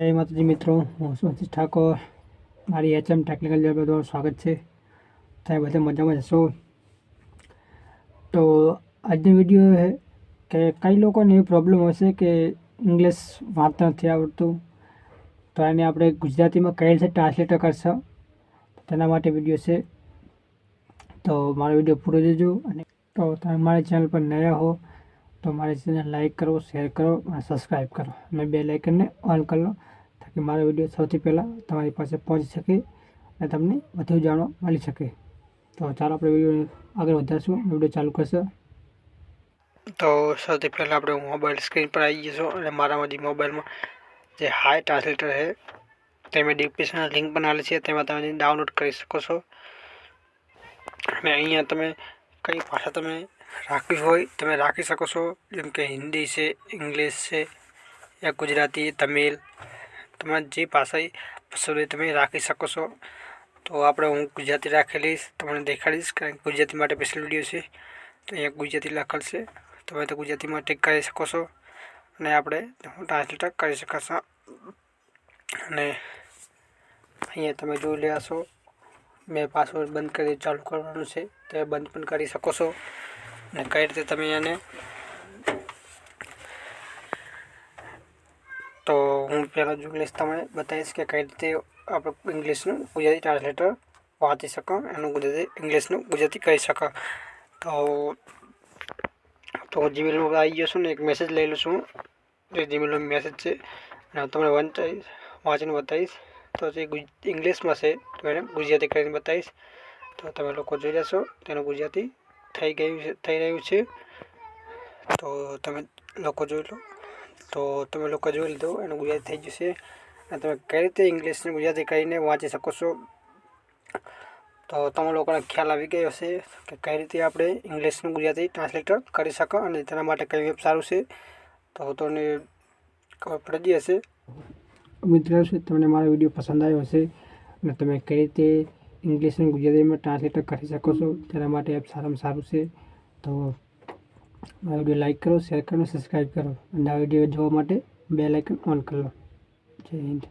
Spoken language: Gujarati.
જય માતાજી મિત્રો, હું સુરજીત ઠાકોર. મારી એચએમ ટેકનિકલ લેબ તમારું સ્વાગત છે. તમે બધા મજામાં જશો તો આજનો વીડિયો કે કઈ લોકોને એવી પ્રોબ્લેમ હશે કે ઇંગ્લિશ વાંચતા નથી આવડતું? તો એને આપણે ગુજરાતીમાં કઈ રીતે ટ્રાન્સલેટર કરશો? તેના માટે વીડિયો છે. તો મારો વીડિયો પૂરો જોજો અને તો તમે મારી ચેનલ પર નયા હો તો મારી ચેનલ લાઈક કરો શેર કરો અને સબસ્ક્રાઈબ કરો. અને બે લાઇકનને ઓન કરી લો તાકી મારો વીડિયો સૌથી પહેલાં તમારી પાસે પહોંચી શકે અને તમને વધુ જાણવા મળી શકે. તો ચાલો આપણે વીડિયો આગળ વધારશું વીડિયો ચાલુ કરશે. તો સૌથી પહેલાં આપણે મોબાઈલ સ્ક્રીન પર આવી જઈશું અને મારામાં જે મોબાઈલમાં જે હાઈ ટ્રાન્સલેટર છે તે મેં ડિસ્ક્રિપ્શનમાં લિંક બનાવેલી છે, તેમાં તમે ડાઉનલોડ કરી શકો છો. અને અહીંયા તમે કઈ ભાષા તમે રાખવી હોય, તમે રાખી શકો છો. જેમ કે હિન્દી છે, ઇંગ્લિશ છે, યા ગુજરાતી, તમિલ, તમારે જે ભાષા પસંદ હોય તમે રાખી શકો છો. તો આપણે હું ગુજરાતી રાખેલીશ તમને દેખાડીશ કારણ કે ગુજરાતી માટે સ્પેશિયલ વીડિયો છે. તો અહીંયા ગુજરાતી લખેલ છે તમે તો ગુજરાતીમાં ટીક કરી શકો છો. અને આપણે ટ્રાન્સલેટર કરી શકશો. અને અહીંયા તમે જોઈ લેશો મેં પાસવર્ડ બંધ કરી ચાલુ કરવાનું છે, તે બંધ પણ કરી શકો છો. અને કઈ રીતે તમે એને તો હું પહેલાં ઇંગ્લિશ તમને બતાવીશ કે કઈ રીતે આપણે ઇંગ્લિશનું ગુજરાતી ટ્રાન્સલેટર વાંચી શકો, એનું ગુજરાતી ઇંગ્લિશનું ગુજરાતી કરી શકો. તો તો જીમેલમાં આવી ગયો છું ને, એક મેસેજ લઈ લઉં છું જે જીમેલનો મેસેજ છે, અને તમને વંચાઈશ વાંચીને બતાવીશ. તો જે ઇંગ્લિશમાં છે તો એને ગુજરાતી કરીને બતાવીશ. તો તમે લોકો જોઈ લેશો, તેનું ગુજરાતી થઈ ગયું છે, થઈ રહ્યું છે. તો તમે લોકો જોઈ લો. તો તમે લોકો જોઈ લીધો, એનું ગુજરાતી થઈ જશે અને તમે કઈ રીતે ઇંગ્લિશને ગુજરાતી કરીને વાંચી શકો છો? તો તમે લોકોને ખ્યાલ આવી ગયો હશે કે કઈ રીતે આપણે ઇંગ્લિશનું ગુજરાતી ટ્રાન્સલેટર કરી શકો અને તેના માટે કઈ વેબ સારું છે. તો તમને ખબર પડી હશે. મિત્રો તમને મારો વીડિયો પસંદ આવ્યો હશે અને તમે કઈ રીતે ઇંગ્લિશનું ગુજરાતીમાં ટ્રાન્સલેટર કરી શકો છો તેના માટે એપ સારામાં સારું છે. તો મારો વીડિયો લાઇક કરો શેર કરો સબસ્ક્રાઈબ કરો. અને આ વીડિયો જોવા માટે બે લાઇકન ઓન કરો. જય હિન્દ.